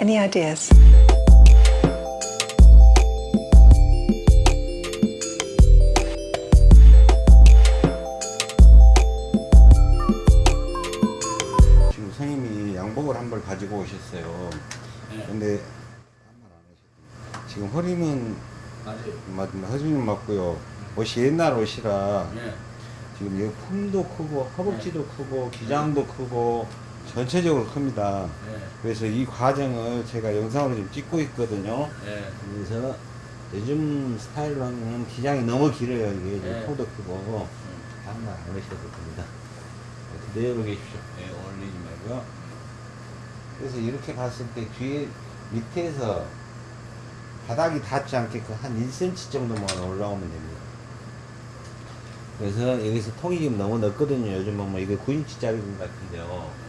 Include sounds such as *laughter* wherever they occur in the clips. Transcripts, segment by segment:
Any ideas? 지금 선생님이 양복을 한 벌 가지고 오셨어요. 네. 근데. 지금 허리는 맞아요. 맞, 허리는 맞고요. 옷이 옛날 옷이라 예. 지금 이 품도 크고 허벅지도 크고 기장도 크고 전체적으로 큽니다. 예. 그래서 이 과정을 제가 영상으로 지금 찍고 있거든요. 예. 그래서 요즘 스타일로 하면 기장이 너무 길어요. 이게 네. 코도 크고 한번 안 하셔도 됩니다. 그대로 계십시오. 네, 올리지 말고요. 그래서 이렇게 봤을 때 뒤에 밑에서 바닥이 닿지 않게끔 한 1cm 정도만 올라오면 됩니다. 그래서 여기서 통이 지금 너무 넓거든요. 요즘은 뭐 이게 9인치짜리 같은데요.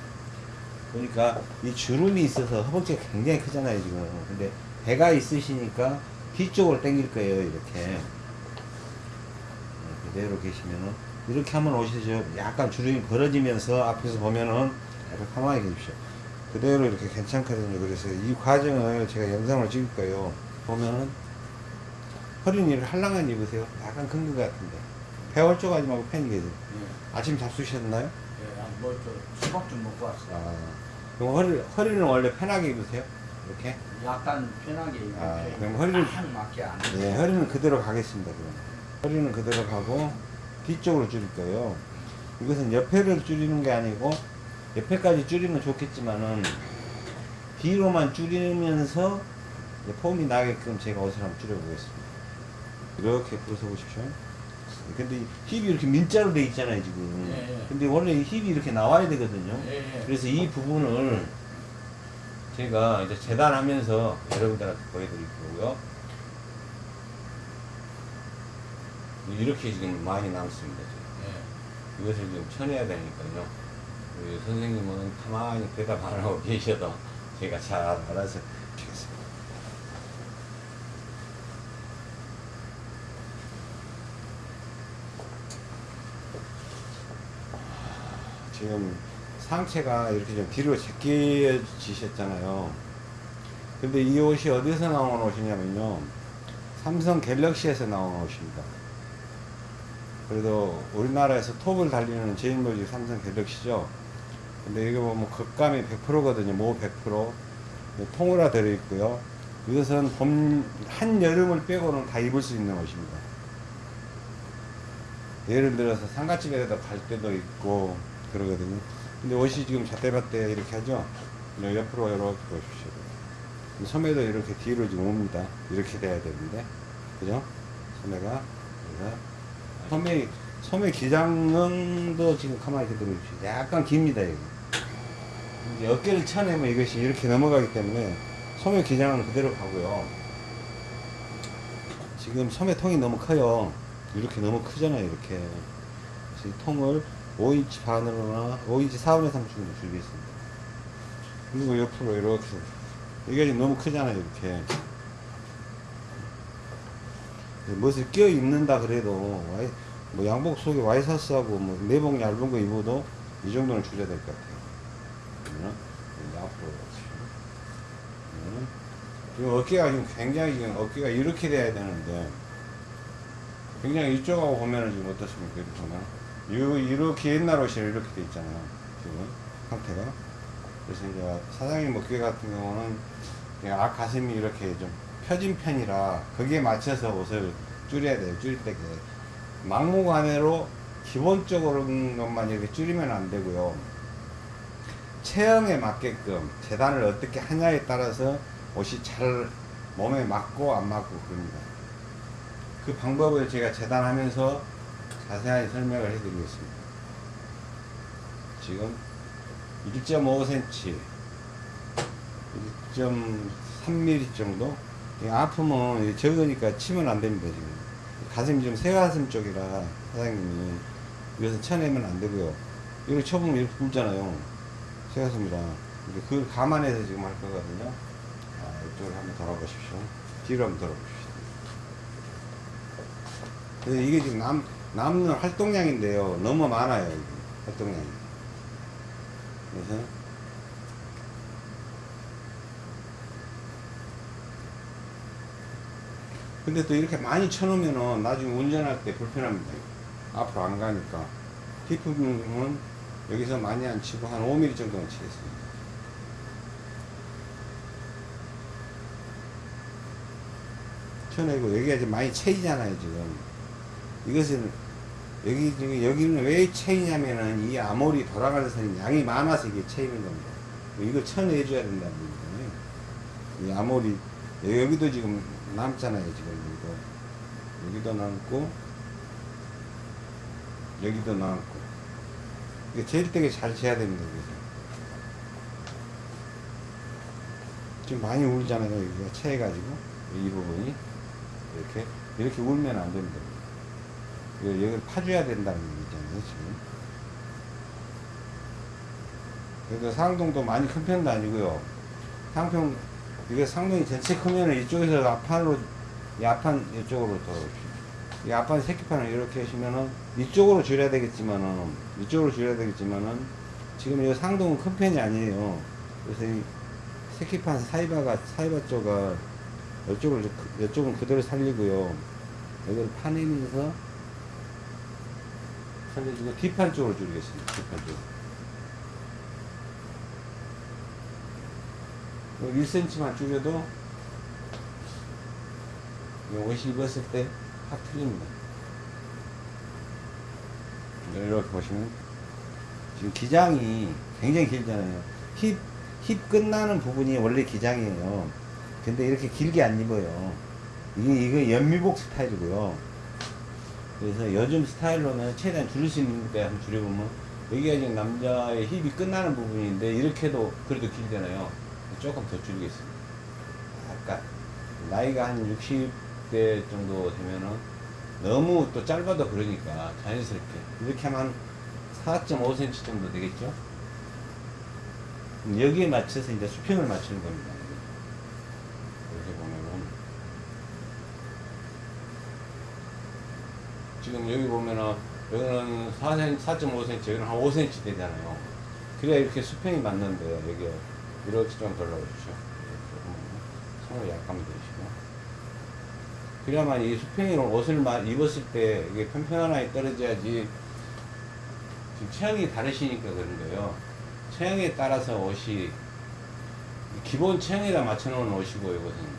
보니까 이 주름이 있어서 허벅지가 굉장히 크잖아요, 지금. 근데 배가 있으시니까 뒤쪽으로 당길 거예요, 이렇게. 네, 그대로 계시면은. 이렇게 한번 오시죠. 약간 주름이 벌어지면서 앞에서 보면은 약간 가만히 계십시오. 그대로 이렇게 괜찮거든요. 그래서 이 과정을 제가 영상을 찍을 거예요. 보면은 허리니를 할랑한 입으세요. 약간 큰 것 같은데. 배 홀쭉하지 말고 팬이 계세요. 예. 아침 잡수셨나요? 예. 아, 뭐저 수박 좀 먹고 왔어요. 아, 그럼 허리, 허리는 원래 편하게 입으세요? 이렇게? 약간 편하게 입는 아. 그럼 허리를- 딱 맞게 안 해요. 네, 허리는 그대로 가겠습니다. 그럼. 허리는 그대로 가고 뒤쪽으로 줄일 거예요. 이것은 옆에를 줄이는 게 아니고 옆에까지 줄이면 좋겠지만은 뒤로만 줄이면서 폼이 나게끔 제가 옷을 한번 줄여보겠습니다. 이렇게 풀어서 보십시오. 근데 이 힙이 이렇게 민자로 돼 있잖아요, 지금. 예, 예. 근데 원래 이 힙이 이렇게 나와야 되거든요. 예, 예. 그래서 이 부분을 제가 이제 재단하면서 여러분들한테 보여드릴 거고요. 이렇게 지금 많이 남습니다. 지금. 예. 이것을 좀 쳐내야 되니까요. 우리 선생님은 가만히 대답 안 하고 *laughs* 계셔도 제가 잘 알아서 주겠습니다. 지금 상체가 이렇게 좀 뒤로 제껴지셨잖아요. 근데 이 옷이 어디서 나온 옷이냐면요. 삼성 갤럭시에서 나온 옷입니다. 그래도 우리나라에서 톱을 달리는 제일모직 삼성 갤럭시죠. 근데 이거 보면 극감이 100%거든요. 모 100%. 통으로 들어있고요. 이것은 봄, 한여름을 빼고는 다 입을 수 있는 옷입니다. 예를 들어서 상가집에다 갈 때도 있고 그러거든요. 근데 옷이 지금 잣대밭대 이렇게 하죠. 네, 옆으로 이렇게 보십시오. 소매도 이렇게 뒤로 지금 옵니다. 이렇게 돼야 되는데. 그죠? 소매가. 소매, 소매 기장도 지금 가만히 있게 보십시오. 약간 깁니다, 여기. 이제 어깨를 쳐내면 이것이 이렇게 넘어가기 때문에 소매 기장은 그대로 가고요. 지금 소매통이 너무 커요. 이렇게 너무 크잖아요, 이렇게. 통을 5인치 반으로나 5인치 4분의 3 정도 줄이겠습니다. 그리고 옆으로 이렇게. 이게 너무 크잖아요, 이렇게. 무엇을 끼어 입는다 그래도, 뭐 양복 속에 와이셔츠하고 뭐 내복 얇은 거 입어도 이 정도는 줄여야 될 것 같아요. 앞으로 그러면 지금 어깨가 지금 굉장히 지금 어깨가 이렇게 돼야 되는데 굉장히 이쪽하고 보면은 지금 어떻습니까? 이렇게 보면 요- 이렇게 옛날 옷이 이렇게 돼 있잖아요. 지금 상태가 그래서 이제 사장님 어깨 같은 경우는 앞 가슴이 이렇게 좀 펴진 편이라 거기에 맞춰서 옷을 줄여야 돼요. 줄일 때 막무가내로 기본적으로 것만 이렇게 줄이면 안 되고요. 체형에 맞게끔 재단을 어떻게 하냐에 따라서 옷이 잘 몸에 맞고 안 맞고 그럽니다. 그 방법을 제가 재단하면서 자세하게 설명을 해드리겠습니다. 지금 1.5cm, 1.3mm 정도? 이 아프면 적으니까 치면 안 됩니다, 지금. 가슴이 좀 새가슴 쪽이라 사장님이 이것은 쳐내면 안 되고요. 이렇게 쳐보면 이렇게 굵잖아요. 새가슴이라. 그걸 감안해서 지금 할 거거든요. 아, 이쪽으로 한번 돌아보십시오. 뒤로 한번 돌아보십시오. 이게 지금 남, 남는 활동량인데요. 너무 많아요 활동량이. 그래서 근데 또 이렇게 많이 쳐놓으면은 나중에 운전할 때 불편합니다. 앞으로 안 가니까. 깊은 부분은 여기서 많이 안 치고 한 5mm 정도만 치겠습니다. 쳐내고 여기가 이제 많이 채이잖아요 지금. 이것은 여기 여기는 왜 채이냐면은 이 아몰이 돌아가는 선이 양이 많아서 이게 채이는 겁니다. 이거 쳐내줘야 된다는 얘기잖아요. 이 아몰이 여기도 지금 남잖아요 지금 여기도 여기도 남고 여기도 남고. 이게 제일 되게 잘 재야 됩니다 여기서. 지금 많이 울잖아요 여기가. 채해가지고 이 부분이. 이렇게 이렇게 울면 안 됩니다. 이거 여기를 파줘야 된다는 얘기잖아요 지금 그래도 상동도 많이 큰 편도 아니고요 상평 이게 상동이 전체 크면은 이쪽에서 앞판으로 이 앞판 이쪽으로 더. 이 앞판 새끼판을 이렇게 하시면은 이쪽으로 줄여야 되겠지만은 이쪽으로 줄여야 되겠지만은 지금 이 상동은 큰 편이 아니에요. 그래서 이 새끼판 사이바가 사이바 쪽을 이쪽을 그- 이쪽은 그대로 살리고요. 여기를 파내면서 살려주고 뒷판 쪽으로 줄이겠습니다. 뒷판 쪽. 1cm만 줄여도 이 옷이 입었을 때 확 틀립니다. 이렇게 보시면 지금 기장이 굉장히 길잖아요. 힙, 힙 끝나는 부분이 원래 기장이에요. 근데 이렇게 길게 안 입어요. 이게, 이거 연미복 스타일이고요. 그래서 요즘 스타일로는 최대한 줄일 수 있는데 한번 줄여보면 여기가 지금 남자의 힙이 끝나는 부분인데 이렇게도 그래도 길잖아요. 조금 더 줄이겠습니다. 약간 나이가 한 60대 정도 되면은 너무 또 짧아도 그러니까 자연스럽게 이렇게 하면 4.5cm 정도 되겠죠? 여기에 맞춰서 이제 수평을 맞추는 겁니다. 이렇게 보면은 지금 여기 보면은 여기는 4cm, 4.5cm, 여기는 한 5cm 되잖아요. 그래야 이렇게 수평이 맞는데 여기 이렇게 좀 보면은 손을 약간 들이시고 그래야만 이 수평이 옷을 마- 입었을 때 이게 편편하게 떨어져야지 지금 체형이 다르시니까 그런 거예요. 체형에 따라서 옷이 기본 체형에다 맞춰놓은 옷이고 이것은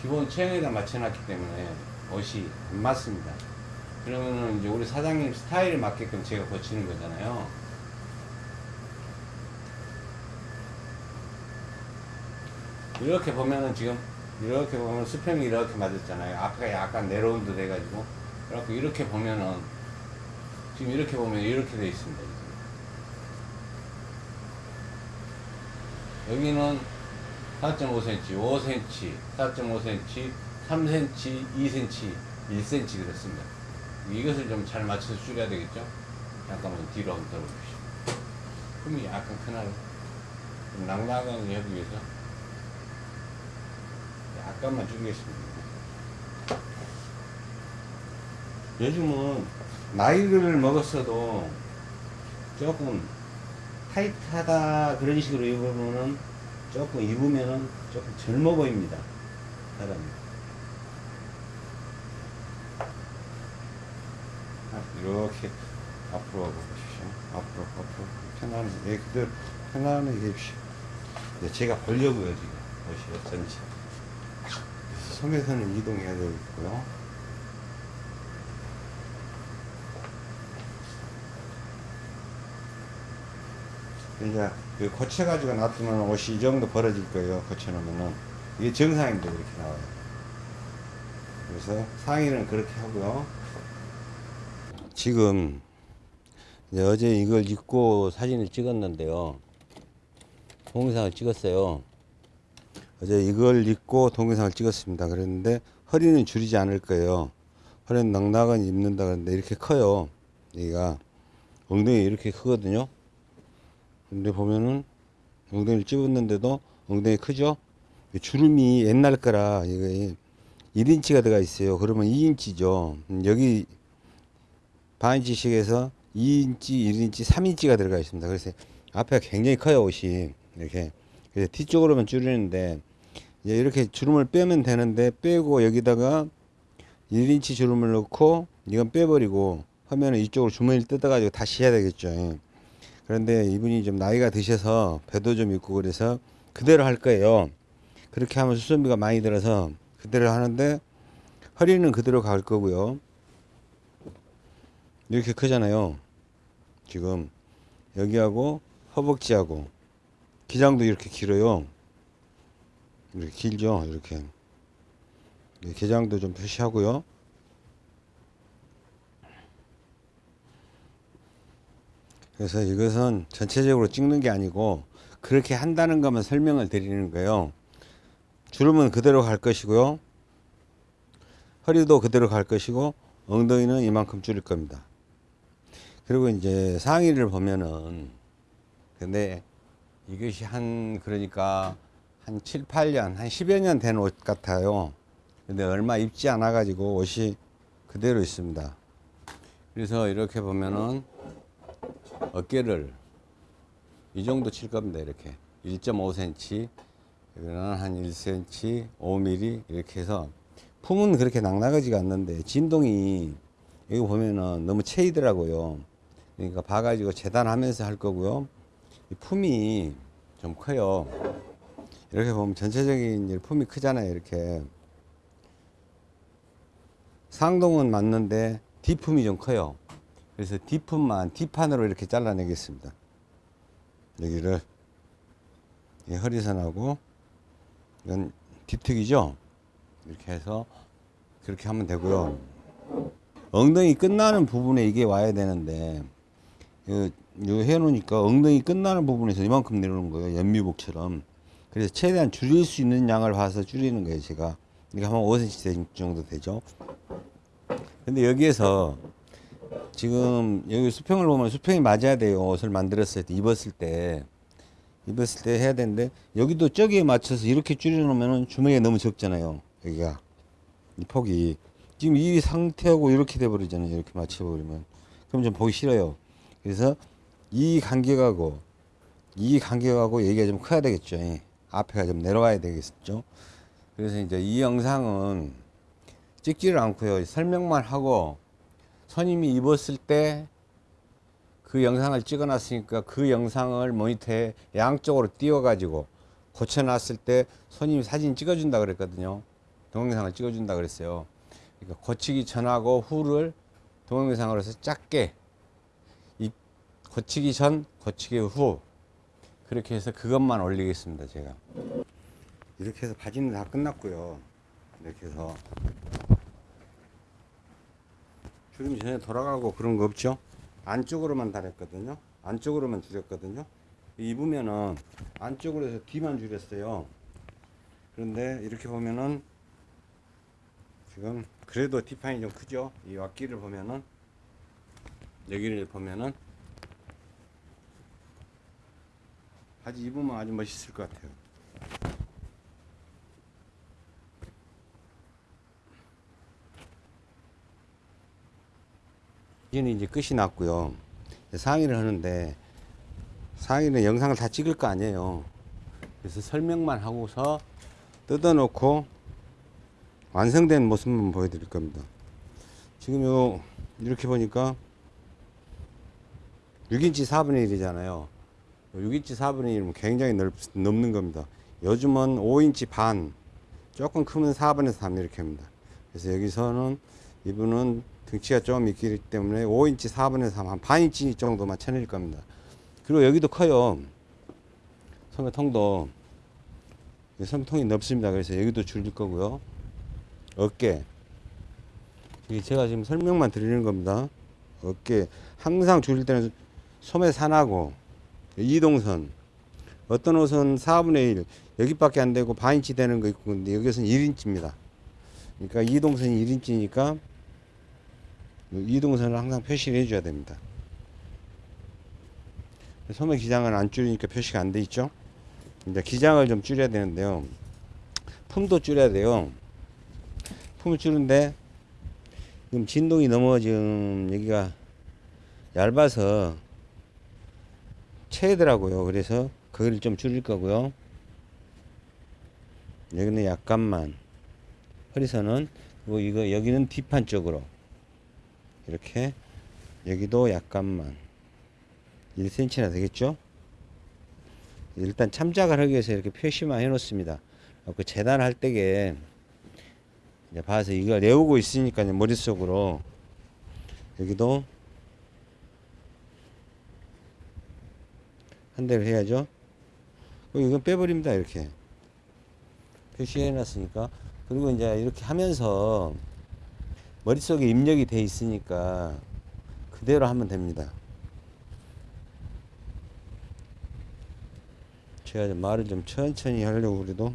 기본 체형에다 맞춰놨기 때문에 옷이 안 맞습니다. 그러면은 이제 우리 사장님 스타일에 맞게끔 제가 고치는 거잖아요. 이렇게 보면은 지금 이렇게 보면 수평이 이렇게 맞았잖아요. 앞에가 약간 내려온 듯 해가지고 그래갖고 이렇게 보면은 지금 이렇게 보면 이렇게 돼 있습니다. 여기는 4.5cm, 5cm, 4.5cm, 3cm, 2cm, 1cm 그렇습니다. 이것을 좀 잘 맞춰서 줄여야 되겠죠? 잠깐만 뒤로 한번 들어보십시오. 흠이 약간 크나요? 좀 낭낭하게 하기 위해서 약간만 줄이겠습니다. 요즘은 나이를 먹었어도 조금 타이트하다 그런 식으로 입으면은 조금 입으면은 조금 젊어 보입니다. 사람이. 아, 이렇게 앞으로 가보십시오. 앞으로, 앞으로. 편안히, 예, 그대로 편안하게 해주십시오. 네, 제가 보려고요, 지금. 어쩐지. 그래서 섬에서는 이동해야 되겠고요. 이제 그 거쳐가지고 놔두면 옷이 이 정도 벌어질 거예요. 거쳐놓으면은. 이게 정상인데 이렇게 나와요. 그래서 상의는 그렇게 하고요. 지금 어제 이걸 입고 사진을 찍었는데요. 동영상을 찍었어요. 어제 이걸 입고 동영상을 찍었습니다. 그랬는데 허리는 줄이지 않을 거예요. 허리는 낭낭은 입는다 그랬는데 이렇게 커요. 여기가 엉덩이 이렇게 크거든요. 근데 보면은 엉덩이를 찝었는데도 엉덩이 크죠? 이 주름이 옛날 거라 이거 1인치가 들어가 있어요. 그러면 2인치죠. 여기 반인치씩에서 2인치, 1인치, 3인치가 들어가 있습니다. 그래서 앞에가 굉장히 커요 옷이 이렇게. 그래서 뒤쪽으로만 줄이는데 이제 이렇게 주름을 빼면 되는데 빼고 여기다가 1인치 주름을 넣고 이건 빼버리고 하면은 이쪽으로 주머니를 뜯어가지고 다시 해야 되겠죠. 예. 그런데 이분이 좀 나이가 드셔서 배도 좀 있고 그래서 그대로 할 거예요. 그렇게 하면 수선비가 많이 들어서 그대로 하는데 허리는 그대로 갈 거고요. 이렇게 크잖아요. 지금 여기하고 허벅지하고 기장도 이렇게 길어요. 이렇게 길죠. 이렇게 예, 기장도 좀 표시하고요. 그래서 이것은 전체적으로 찍는 게 아니고 그렇게 한다는 것만 설명을 드리는 거예요. 주름은 그대로 갈 것이고요. 허리도 그대로 갈 것이고 엉덩이는 이만큼 줄일 겁니다. 그리고 이제 상의를 보면은 근데 이것이 한 그러니까 한 7, 8년, 한 10여 년 된 옷 같아요. 근데 얼마 입지 않아 가지고 옷이 그대로 있습니다. 그래서 이렇게 보면은 어깨를 이 정도 칠 겁니다. 이렇게 1.5cm, 여기는 한 1cm, 5mm 이렇게 해서 품은 그렇게 낭낭하지가 않는데 진동이 여기 보면은 너무 채이더라고요. 그러니까 봐가지고 재단하면서 할 거고요. 이 품이 좀 커요. 이렇게 보면 전체적인 품이 크잖아요. 이렇게 상동은 맞는데 뒷품이 좀 커요. 그래서 뒷품만 뒷판으로 이렇게 잘라내겠습니다. 여기를 이 허리선하고 이건 뒷특이죠. 이렇게 해서 그렇게 하면 되고요. 엉덩이 끝나는 부분에 이게 와야 되는데 해놓으니까 엉덩이 끝나는 부분에서 이만큼 내려오는 거예요. 연미복처럼. 그래서 최대한 줄일 수 있는 양을 봐서 줄이는 거예요. 제가 이게 한 5cm 정도 되죠. 근데 여기에서 지금 여기 수평을 보면 수평이 맞아야 돼요. 옷을 만들었을 때 입었을 때 입었을 때 해야 되는데 여기도 저기에 맞춰서 이렇게 줄여놓으면 주머니가 너무 적잖아요. 여기가 이 폭이 지금 이 상태하고 이렇게 돼버리잖아요. 이렇게 맞춰버리면 그럼 좀 보기 싫어요. 그래서 이 간격하고 이 간격하고 얘기가 좀 커야 되겠죠. 예. 앞에가 좀 내려와야 되겠죠. 그래서 이제 이 영상은 찍지를 않고요. 설명만 하고 선임이 입었을 때 그 영상을 찍어 놨으니까 그 영상을 모니터에 양쪽으로 띄워 가지고 고쳐 놨을 때 손님이 사진 찍어 준다 그랬거든요 동영상을 찍어 준다 그랬어요 그러니까 고치기 전하고 후를 동영상으로 해서 짧게 이 고치기 전 고치기 후 그렇게 해서 그것만 올리겠습니다 제가. 이렇게 해서 바지는 다 끝났고요. 이렇게 해서 주름이 전혀 돌아가고 그런 거 없죠? 안쪽으로만 달았거든요. 안쪽으로만 줄였거든요. 입으면은 안쪽으로 해서 뒤만 줄였어요. 그런데 이렇게 보면은 지금 그래도 뒷판이 좀 크죠? 이 왁기를 보면은 여기를 보면은 바지 입으면 아주 멋있을 것 같아요 이는 이제 끝이 났고요. 상의를 하는데 상의는 영상을 다 찍을 거 아니에요. 그래서 설명만 하고서 뜯어놓고 완성된 모습만 보여드릴 겁니다. 지금 요 이렇게 보니까 6인치 4분의 1이잖아요. 6인치 4분의 1이면 굉장히 넓, 넘는 겁니다. 요즘은 5인치 반, 조금 크면 4분의 3 이렇게 합니다. 그래서 여기서는 이분은 등치가 좀 있기 때문에 5인치 4분의 3, 한 반인치 정도만 쳐낼 겁니다. 그리고 여기도 커요. 소매통도 소매통이 넓습니다. 그래서 여기도 줄일 거고요. 어깨. 이게 제가 지금 설명만 드리는 겁니다. 어깨. 항상 줄일 때는 소매 산하고 이동선. 어떤 옷은 4분의 1, 여기밖에 안 되고 반인치 되는 거 있고, 근데 여기서는 1인치입니다. 그러니까 이동선이 1인치니까 이동선을 항상 표시를 해줘야 됩니다. 소매 기장은 안 줄이니까 표시가 안 돼 있죠. 이제 기장을 좀 줄여야 되는데요. 품도 줄여야 돼요. 품을 줄인데 지금 진동이 너무 지금 여기가 얇아서 채더라고요. 그래서 그걸 좀 줄일 거고요. 여기는 약간만 허리선은 그리고 이거 여기는 뒷판 쪽으로 이렇게 여기도 약간만 1cm나 되겠죠? 일단 참작을 하기 위해서 이렇게 표시만 해 놓습니다. 그 재단할 때게 봐서 이걸 내오고 있으니까 머릿속으로 여기도 한 대를 해야죠. 이건 빼버립니다. 이렇게 표시해 놨으니까 그리고 이제 이렇게 하면서 머릿속에 입력이 돼 있으니까 그대로 하면 됩니다. 제가 좀 말을 좀 천천히 하려고 그래도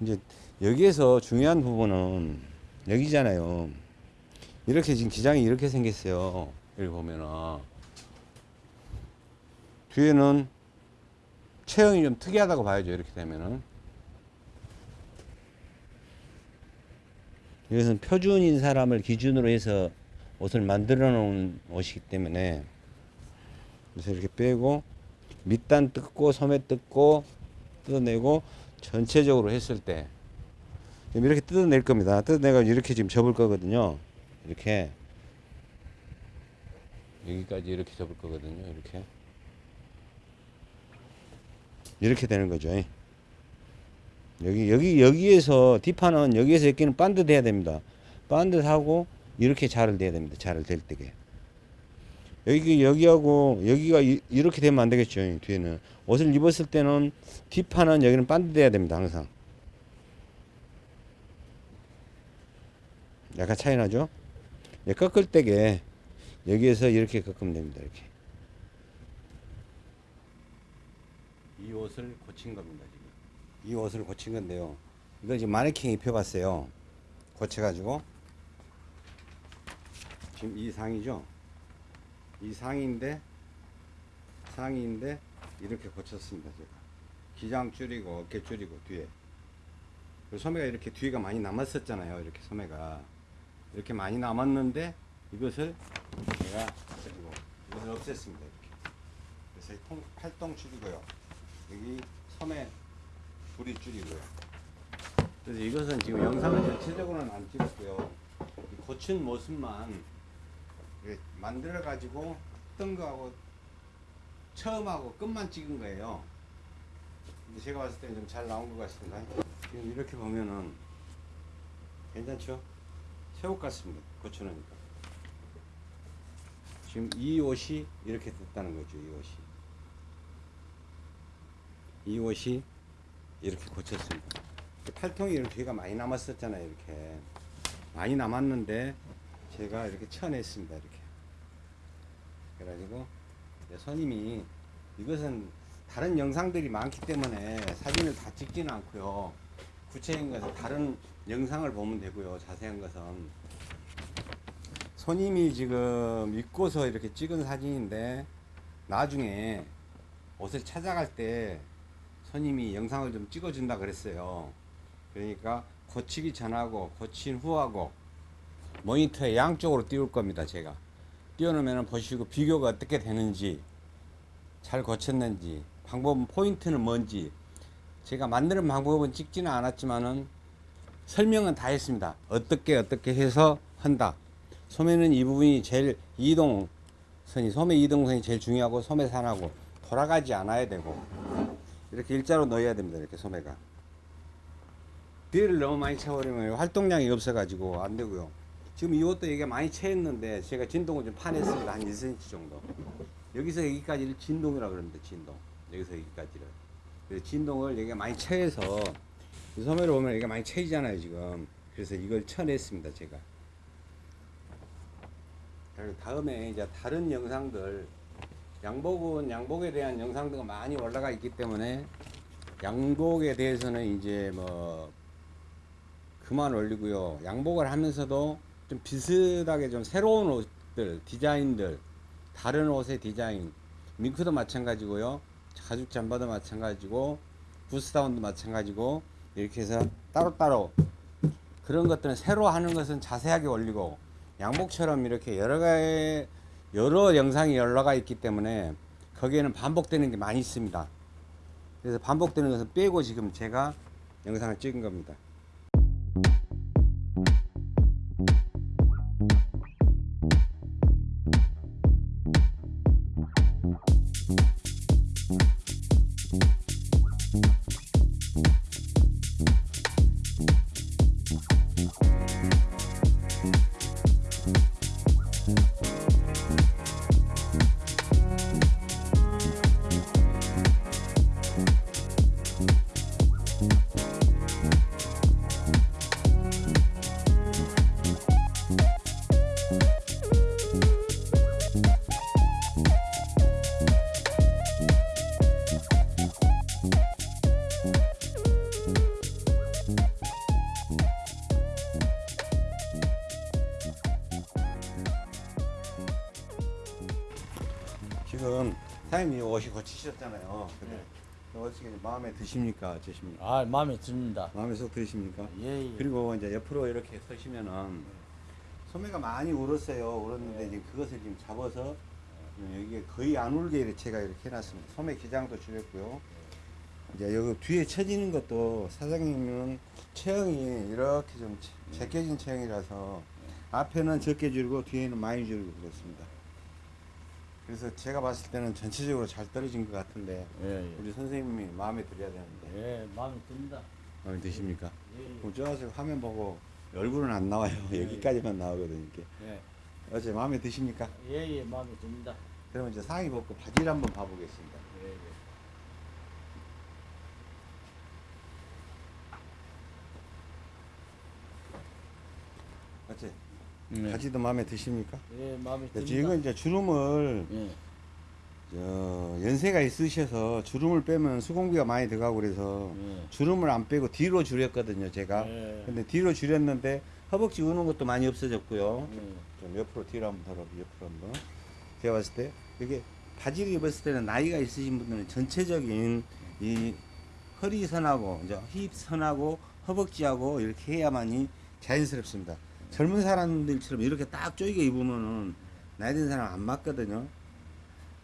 이제 여기에서 중요한 부분은 여기잖아요. 이렇게 지금 기장이 이렇게 생겼어요. 여기 보면은 뒤에는 체형이 좀 특이하다고 봐야죠. 이렇게 되면은 이것은 표준인 사람을 기준으로 해서 옷을 만들어 놓은 옷이기 때문에 그래서 이렇게 빼고 밑단 뜯고 소매 뜯고 뜯어내고 전체적으로 했을 때 이렇게 뜯어낼 겁니다. 뜯어내가 이렇게 지금 접을 거거든요. 이렇게 여기까지 이렇게 접을 거거든요. 이렇게 이렇게 되는 거죠. 여기 여기 여기에서 뒷판은 여기에서 여기는 반드 돼야 됩니다. 반드 하고 이렇게 자를 대야 됩니다. 자를 댈 때게. 여기 여기하고 여기가 이, 이렇게 되면 안 되겠죠. 이 뒤에는 옷을 입었을 때는 뒷판은 여기는 반드 돼야 됩니다. 항상. 약간 차이 나죠? 예, 꺾을 때게 여기에서 이렇게 꺾으면 됩니다. 이렇게. 이 옷을 고친 겁니다. 지금. 이 옷을 고친 건데요. 이거 지금 마네킹 입혀봤어요. 고쳐가지고 지금 이 상이죠. 이 상인데 상인데 이렇게 고쳤습니다. 제가 기장 줄이고 어깨 줄이고 뒤에 그 소매가 이렇게 뒤가 많이 남았었잖아요. 이렇게 소매가 이렇게 많이 남았는데 이것을 제가 그리고 이것을 없앴습니다. 이렇게 그래서 이 통, 팔동 줄이고요. 여기 소매 부리 줄이고요. 그래서 이것은 지금 영상을 전체적으로는 안 찍었고요. 이 고친 모습만 만들어 가지고 했던 거하고 처음하고 끝만 찍은 거예요. 근데 제가 봤을 때는 좀 잘 나온 것 같습니다. 지금 이렇게 보면은 괜찮죠? 새옷 같습니다. 고쳐놓으니까. 지금 이 옷이 이렇게 됐다는 거죠. 이 옷이. 이 옷이 이렇게 고쳤습니다. 팔통이 이렇게 뒤가 많이 남았었잖아요. 이렇게 많이 남았는데 제가 이렇게 쳐냈습니다. 이렇게. 그래가지고 손님이 이것은 다른 영상들이 많기 때문에 사진을 다 찍지는 않고요. 구체적인 것은 다른 영상을 보면 되고요. 자세한 것은 손님이 지금 입고서 이렇게 찍은 사진인데 나중에 옷을 찾아갈 때 손님이 영상을 좀 찍어준다 그랬어요. 그러니까 고치기 전하고 고친 후하고 모니터에 양쪽으로 띄울 겁니다. 제가 띄워놓으면 보시고 비교가 어떻게 되는지 잘 고쳤는지 방법 포인트는 뭔지 제가 만드는 방법은 찍지는 않았지만은 설명은 다 했습니다. 어떻게 어떻게 해서 한다. 소매는 이 부분이 제일 이동선이 소매 이동선이 제일 중요하고 소매산하고 돌아가지 않아야 되고 이렇게 일자로 넣어야 됩니다. 이렇게 소매가 뒤를 너무 많이 채워버리면 활동량이 없어가지고 안 되고요. 지금 이것도 이게 많이 채했는데 제가 진동을 좀 파냈습니다. 한 1cm 정도. 여기서 여기까지를 진동이라고 그럽니다. 진동. 여기서 여기까지를. 그래서 진동을 여기가 많이 채해서 이 소매를 보면 여기가 많이 채이잖아요. 지금. 그래서 이걸 쳐냈습니다. 제가. 다음에 이제 다른 영상들 양복은 양복에 대한 영상들가 많이 올라가 있기 때문에 양복에 대해서는 이제 뭐 그만 올리고요. 양복을 하면서도 좀 비슷하게 좀 새로운 옷들, 디자인들, 다른 옷의 디자인, 밍크도 마찬가지고요. 가죽 잠바도 마찬가지고, 부스다운도 마찬가지고, 이렇게 해서 따로따로 그런 것들은 새로 하는 것은 자세하게 올리고, 양복처럼 이렇게 여러 가지, 여러 영상이 올라가 있기 때문에 거기에는 반복되는 게 많이 있습니다. 그래서 반복되는 것은 빼고 지금 제가 영상을 찍은 겁니다. 사장님이 옷이 고치셨잖아요. 근데 어떻게 마음에 드십니까? 어떠십니까? 아 마음에 듭니다. 마음에 쏙 드십니까? 예, 예. 그리고 이제 옆으로 이렇게 서시면은 소매가 많이 울었어요. 울었는데 이제 그것을 지금 잡아서 여기에 거의 안 울게 이렇게 제가 이렇게 해놨습니다. 소매 기장도 줄였고요. 이제 여기 뒤에 쳐지는 것도 사장님은 체형이 이렇게 좀 제- 제껴진 체형이라서 앞에는 적게 줄고 뒤에는 많이 줄고 그렇습니다. 그래서 제가 봤을 때는 전체적으로 잘 떨어진 것 같은데 예, 예. 우리 선생님이 마음에 들어야 되는데 예, 마음에 듭니다. 마음에 드십니까? 예, 예. 그럼 저기서 화면 보고 얼굴은 안 나와요. 여기까지만 나오거든요. 이렇게. 예, 어제 마음에 드십니까? 예, 예, 마음에 듭니다. 그러면 이제 상의 벗고 바지를 한번 봐보겠습니다. 예, 예. 어째 네. 바지도 마음에 드십니까? 예, 마음에 듭니다. 지금 이제 주름을 예, 저 연세가 있으셔서 주름을 빼면 수공비가 많이 들어가고 그래서 예. 주름을 안 빼고 뒤로 줄였거든요, 제가. 예. 근데 뒤로 줄였는데 허벅지 우는 것도 많이 없어졌고요. 예. 좀 옆으로 뒤로 한번 덜어 옆으로 한번 제가 봤을 때 이게 바지를 입었을 때는 나이가 있으신 분들은 전체적인 이 허리선하고 이제 힙선하고 허벅지하고 이렇게 해야만이 자연스럽습니다 젊은 사람들처럼 이렇게 딱 쪼이게 입으면은 나이 든 사람 안 맞거든요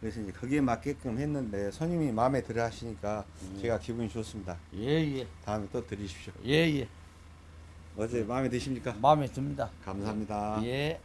그래서 이제 거기에 맞게끔 했는데 손님이 마음에 들어 하시니까 제가 기분이 좋습니다 예, 예, 다음에 또 드리십시오 예, 예. 어제 마음에 드십니까? 마음에 듭니다. 감사합니다 예.